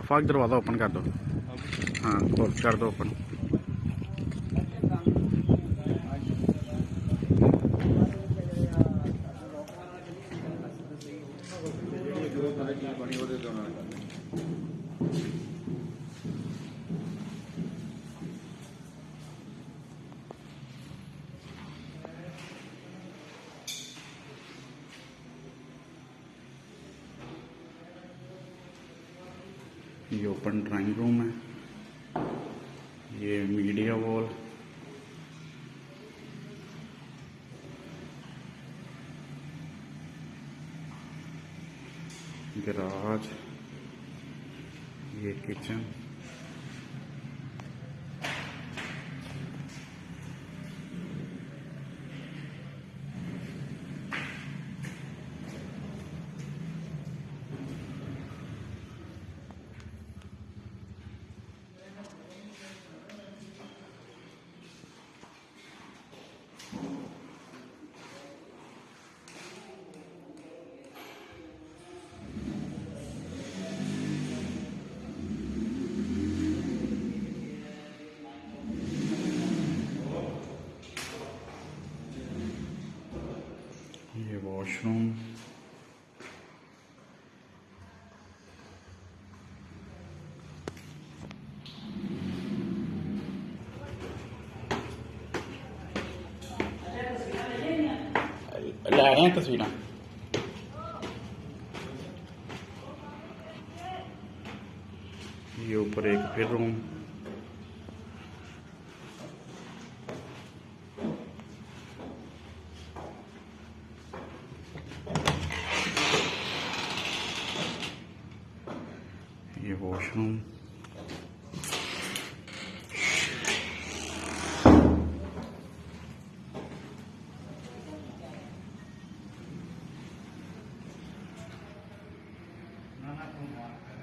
ਅਫਾਕ ਦਰਵਾਜ਼ਾ ਓਪਨ ਕਰ ਦਿਓ ਹਾਂ ਖੋਲ ਕਰ ਦਿਓ ਓਪਨ ये ओपन ड्राइंग रूम है। ये मीडिया वॉल। गराज। ये kitchen. washroom. La renta es vino. Y yo por room. devotion. None of